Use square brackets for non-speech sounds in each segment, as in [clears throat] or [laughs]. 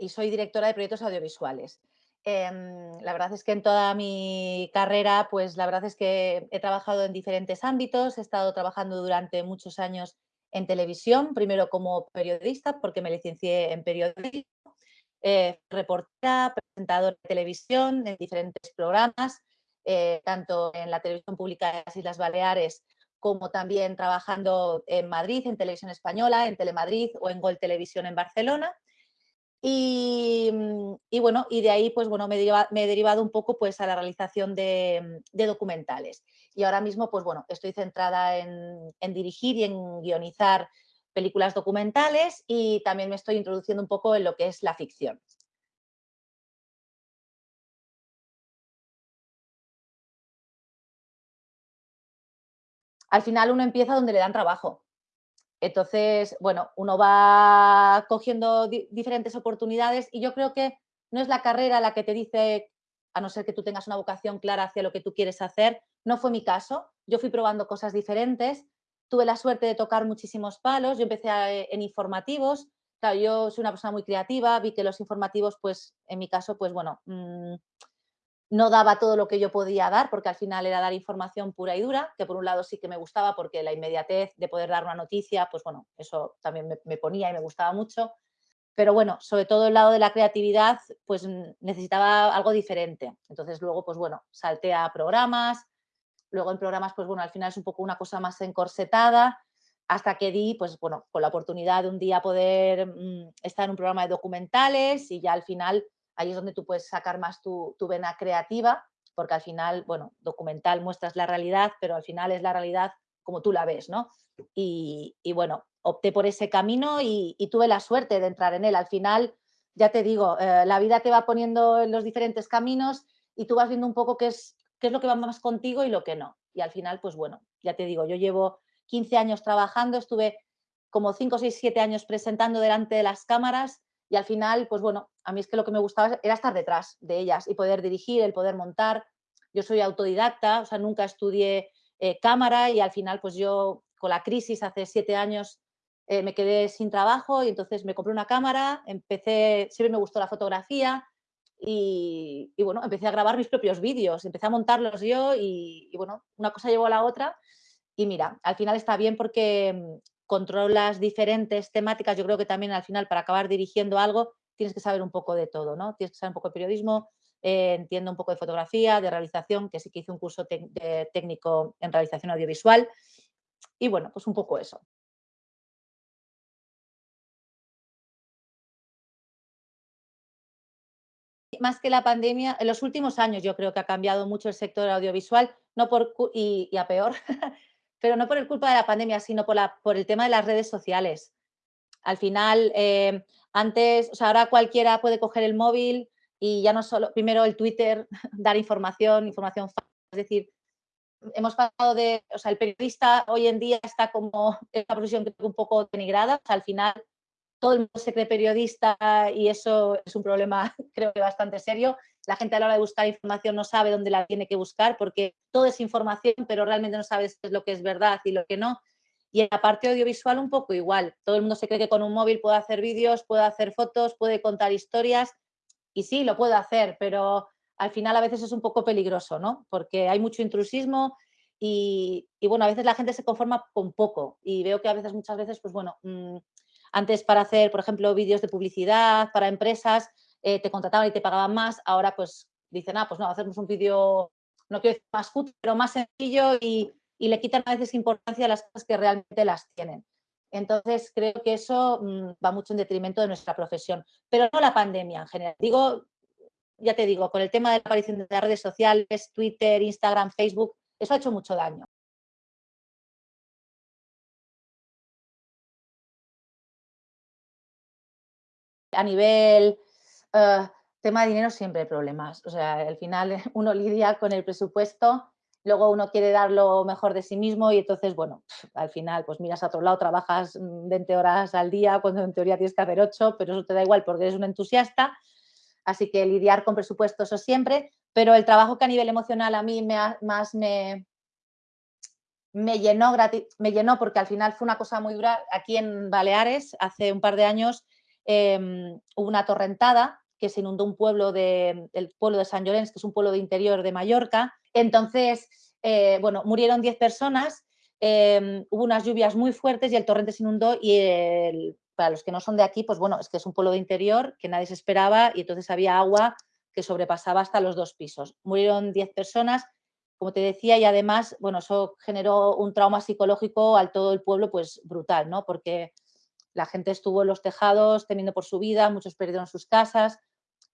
y soy directora de proyectos audiovisuales. Em, la verdad es que en toda mi carrera, pues la verdad es que he trabajado en diferentes ámbitos, he estado trabajando durante muchos años en televisión, primero como periodista, porque me licencié en periodismo, eh, reportera, presentadora de televisión en diferentes programas, eh, tanto en la televisión pública de las Islas Baleares como también trabajando en Madrid, en Televisión Española, en Telemadrid o en Gol Televisión en Barcelona. Y, bueno, y de ahí pues bueno, me, he derivado un poco pues a la realización de, documentales. Y ahora mismo pues bueno, estoy centrada en, en, dirigir y en guionizar películas documentales y también me estoy introduciendo un poco en lo que es la ficción. Al final uno empieza donde le dan trabajo. Entonces, bueno, uno va cogiendo diferentes oportunidades y yo creo que no es la carrera la que te dice, a no ser que tú tengas una vocación clara hacia lo que tú quieres hacer, no fue mi caso. Yo fui probando cosas diferentes, tuve la suerte de tocar muchísimos palos, yo empecé en informativos, claro, yo soy una persona muy creativa, vi que los informativos, pues en mi caso, pues bueno, mm, no daba todo lo que yo podía dar, porque al final era dar información pura y dura, que por un lado sí que me gustaba porque la inmediatez de poder dar una noticia, pues bueno, eso también me, ponía y me gustaba mucho. Pero bueno, sobre todo el lado de la creatividad, pues necesitaba algo diferente. Entonces luego, pues bueno, salté a programas, luego en programas, pues bueno, al final es un poco una cosa más encorsetada, hasta que di, pues bueno, con la oportunidad de un día poder mm, estar en un programa de documentales y ya al final ahí es donde tú puedes sacar más tu, vena creativa, porque al final, bueno, documental muestras la realidad, pero al final es la realidad como tú la ves, ¿no? Y, bueno, opté por ese camino y, tuve la suerte de entrar en él. Al final, ya te digo, eh, la vida te va poniendo en los diferentes caminos y tú vas viendo un poco es, qué es lo que va más contigo y lo que no. Y al final, pues bueno, ya te digo, yo llevo 15 años trabajando, estuve como 5, 6, 7 años presentando delante de las cámaras y al final, pues bueno, a mí es que lo que me gustaba era estar detrás de ellas y poder dirigir, el poder montar. Yo soy autodidacta, o sea, nunca estudié eh, cámara y al final, pues yo con la crisis hace siete años eh, me quedé sin trabajo y entonces me compré una cámara, empecé, siempre me gustó la fotografía y, bueno, empecé a grabar mis propios vídeos, empecé a montarlos yo y, y, bueno, una cosa llevó a la otra y mira, al final está bien porque controlas diferentes temáticas, yo creo que también al final para acabar dirigiendo algo tienes que saber un poco de todo, ¿no? Tienes que saber un poco de periodismo, eh, entiendo un poco de fotografía, de realización, que sí que hice un curso técnico en realización audiovisual y bueno, pues un poco eso. Más que la pandemia, en los últimos años yo creo que ha cambiado mucho el sector audiovisual, no por, y a peor, [laughs] pero no por el culpa de la pandemia, sino por, la, por el tema de las redes sociales. Al final, eh, antes, o sea, ahora cualquiera puede coger el móvil y ya no solo, primero el Twitter, [laughs] dar información, información falsa, es decir, hemos pasado de, o sea, el periodista hoy en día está como [laughs] en una profesión un poco denigrada, al final todo el mundo se cree periodista y eso es un problema [laughs] creo que bastante serio la gente a la hora de buscar información no sabe dónde la tiene que buscar porque todo es información, pero realmente no sabes lo que es verdad y lo que no. Y en la parte audiovisual un poco igual. Todo el mundo se cree que con un móvil puede hacer vídeos, puede hacer fotos, puede contar historias. Y sí, lo puede hacer, pero al final a veces es un poco peligroso, ¿no? Porque hay mucho intrusismo y, bueno, a veces la gente se conforma con poco. Y veo que a veces, muchas veces, pues bueno, mm, antes para hacer, por ejemplo, vídeos de publicidad para empresas, eh, te contrataban y te pagaban más, ahora pues dicen, ah, pues no, hacemos un vídeo, no quiero decir más fútil, pero más sencillo y, le quitan a veces importancia a las cosas que realmente las tienen. Entonces, creo que eso mm, va mucho en detrimento de nuestra profesión, pero no la pandemia en general. Digo, ya te digo, con el tema de la aparición de las redes sociales, Twitter, Instagram, Facebook, eso ha hecho mucho daño. A nivel Uh, tema de dinero siempre hay problemas. O sea, al final [laughs] uno lidia con el presupuesto, luego uno quiere dar lo mejor de sí mismo y entonces, bueno, al final pues miras a otro lado, trabajas 20 horas al día cuando en teoría tienes que hacer 8, pero eso te da igual porque eres un entusiasta. Así que lidiar con presupuestos eso siempre, pero el trabajo que a nivel emocional a mí me más me, me llenó, me llenó porque al final fue una cosa muy dura. Aquí en Baleares, hace un par de años, em, hubo una torrentada que se inundó un pueblo de, el pueblo de San Llorens, que es un pueblo de interior de Mallorca. Entonces, eh, bueno, murieron 10 personas, em, hubo unas lluvias muy fuertes y el torrente se inundó y para los que no son de aquí, pues bueno, es que es un pueblo de interior que nadie se esperaba y entonces había agua que sobrepasaba hasta los dos pisos. Murieron 10 personas, como te decía, y además, bueno, eso generó un trauma psicológico al todo el pueblo, pues brutal, ¿no? Porque la gente estuvo en los tejados temiendo por su vida, muchos perdieron sus casas,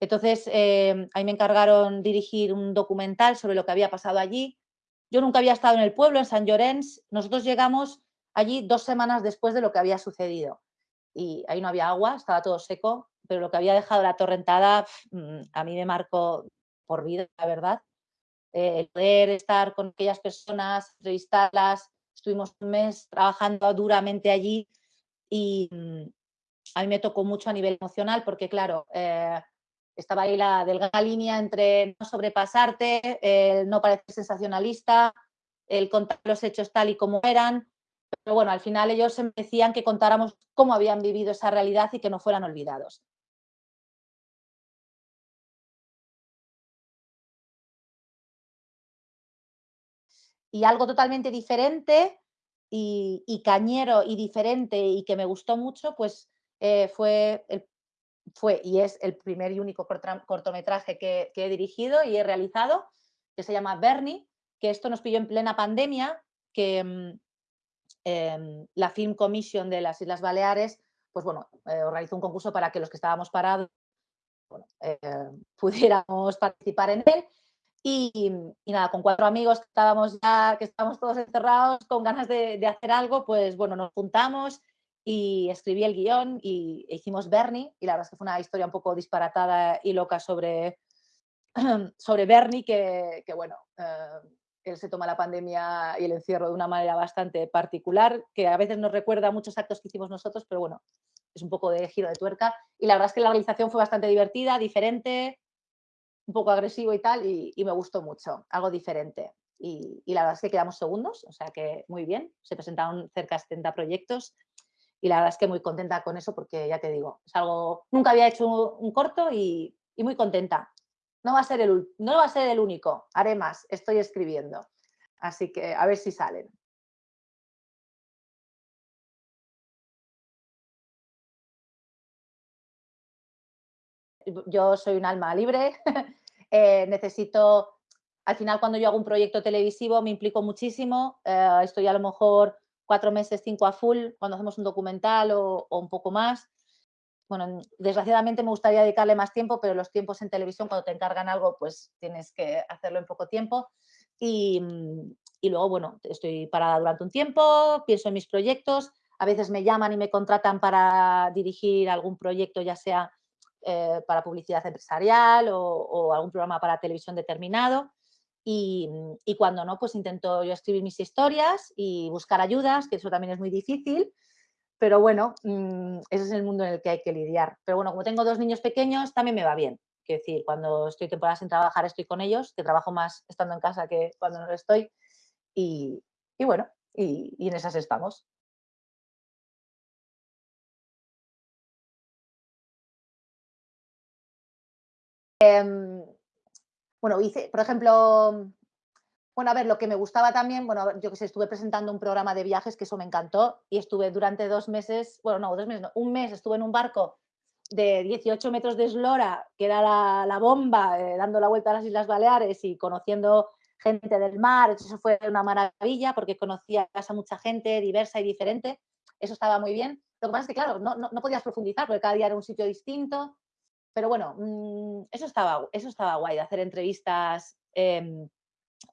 entonces, eh, ahí me encargaron dirigir un documental sobre lo que había pasado allí. Yo nunca había estado en el pueblo, en San Llorens. Nosotros llegamos allí dos semanas después de lo que había sucedido. Y ahí no había agua, estaba todo seco, pero lo que había dejado la torrentada mm, a mí me marcó por vida, la verdad. Eh, el poder estar con aquellas personas, entrevistarlas, estuvimos un mes trabajando duramente allí y mm, a mí me tocó mucho a nivel emocional porque, claro, eh, estaba ahí la delgada línea entre no sobrepasarte, no parecer sensacionalista, el contar los hechos tal y como eran. Pero bueno, al final ellos me decían que contáramos cómo habían vivido esa realidad y que no fueran olvidados. Y algo totalmente diferente y, cañero y diferente y que me gustó mucho, pues eh, fue fue y es el primer y único cortometraje que, he dirigido y he realizado, que se llama Bernie, que esto nos pilló en plena pandemia, que mm, em, la Film Commission de las Islas Baleares, pues bueno, eh, organizó un concurso para que los que estábamos parados eh, [laughs] pudiéramos participar en él. Y, nada, con cuatro amigos que estábamos ya, que estábamos todos encerrados, con ganas de, de hacer algo, pues bueno, nos juntamos y escribí el guion y hicimos Bernie y la verdad es que fue una historia un poco disparatada y loca sobre, [clears throat] sobre Bernie que, que bueno, eh, él se toma la pandemia y el encierro de una manera bastante particular que a veces nos recuerda a muchos actos que hicimos nosotros, pero bueno, es un poco de giro de tuerca. Y la verdad es que la realización fue bastante divertida, diferente, un poco agresivo y tal y, y me gustó mucho, algo diferente. Y, y, la verdad es que quedamos segundos, o sea que muy bien, se presentaron cerca de 70 proyectos y la verdad es que muy contenta con eso porque ya te digo, es algo, nunca había hecho un corto y, muy contenta. No va, a ser el, no va a ser el único, haré más, estoy escribiendo. Así que a ver si salen. Yo soy un alma libre, [laughs] eh, necesito, al final cuando yo hago un proyecto televisivo me implico muchísimo, eh, estoy a lo mejor cuatro meses, cinco a full, cuando hacemos un documental o, un poco más. Bueno, desgraciadamente me gustaría dedicarle más tiempo, pero los tiempos en televisión, cuando te encargan algo, pues tienes que hacerlo en poco tiempo. Y, y luego, bueno, estoy parada durante un tiempo, pienso en mis proyectos, a veces me llaman y me contratan para dirigir algún proyecto, ya sea eh, para publicidad empresarial o, o, algún programa para televisión determinado. Y, cuando no, pues intento yo escribir mis historias y buscar ayudas, que eso también es muy difícil, pero bueno, mm, ese es el mundo en el que hay que lidiar. Pero bueno, como tengo dos niños pequeños, también me va bien. Quiero decir, cuando estoy temporada sin trabajar, estoy con ellos, que trabajo más estando en casa que cuando no lo estoy. Y, bueno, y, en esas estamos. Em, bueno, hice, por ejemplo, bueno, a ver, lo que me gustaba también, bueno, yo que sé, estuve presentando un programa de viajes que eso me encantó y estuve durante dos meses, bueno, no, dos meses, no, un mes estuve en un barco de 18 metros de eslora, que era la, bomba, eh, dando la vuelta a las Islas Baleares y conociendo gente del mar, eso fue una maravilla porque conocía a mucha gente diversa y diferente, eso estaba muy bien. Lo que pasa es que, claro, no, no podías profundizar porque cada día era un sitio distinto, pero bueno, mm, eso, estaba, eso estaba guay, de hacer entrevistas em,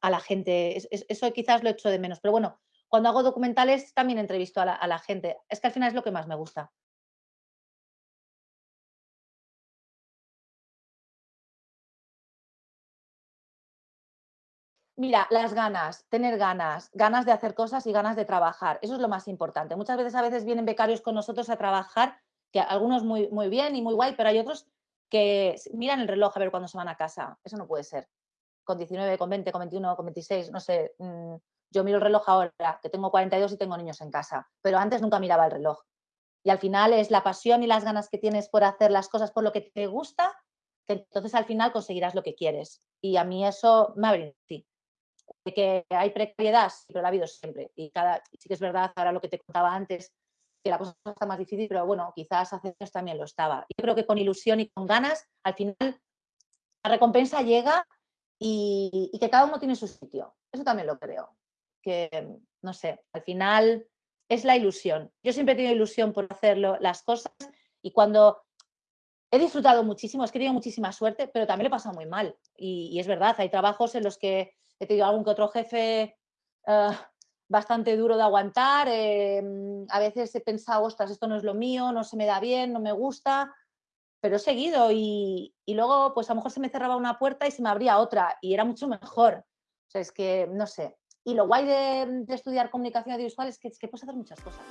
a la gente. eso quizás lo echo de menos. Pero bueno, cuando hago documentales también entrevisto a la, a la gente. Es que al final es lo que más me gusta. Mira, las ganas, tener ganas, ganas de hacer cosas y ganas de trabajar. Eso es lo más importante. Muchas veces a veces vienen becarios con nosotros a trabajar, que algunos muy, muy bien y muy guay, pero hay otros que miran el reloj a ver cuándo se van a casa. Eso no puede ser. con 19, con 20, con 21, con 26, no sé, mm, yo miro el reloj ahora, que tengo 42 y tengo niños en casa, pero antes nunca miraba el reloj. Y al final es la pasión y las ganas que tienes por hacer las cosas por lo que te gusta, que entonces al final conseguirás lo que quieres. Y a mí eso me sí. De que hay precariedad, pero la ha habido siempre. Y cada, sí que es verdad, ahora lo que te contaba antes, que la cosa está más difícil, pero bueno, quizás hace años también lo estaba. Yo creo que con ilusión y con ganas, al final la recompensa llega y, que cada uno tiene su sitio. Eso también lo creo. Que, no sé, al final es la ilusión. Yo siempre he tenido ilusión por hacerlo, las cosas, y cuando he disfrutado muchísimo, es que he tenido muchísima suerte, pero también lo he pasado muy mal. Y, es verdad, hay trabajos en los que he tenido algún que otro jefe eh, bastante duro de aguantar. Em, a veces he pensado, ostras, esto no es lo mío, no se me da bien, no me gusta, pero he seguido y, luego pues a lo mejor se me cerraba una puerta y se me abría otra y era mucho mejor. O sea, es que, no sé, y lo guay de, estudiar comunicación audiovisual es que, es que puedes hacer muchas cosas.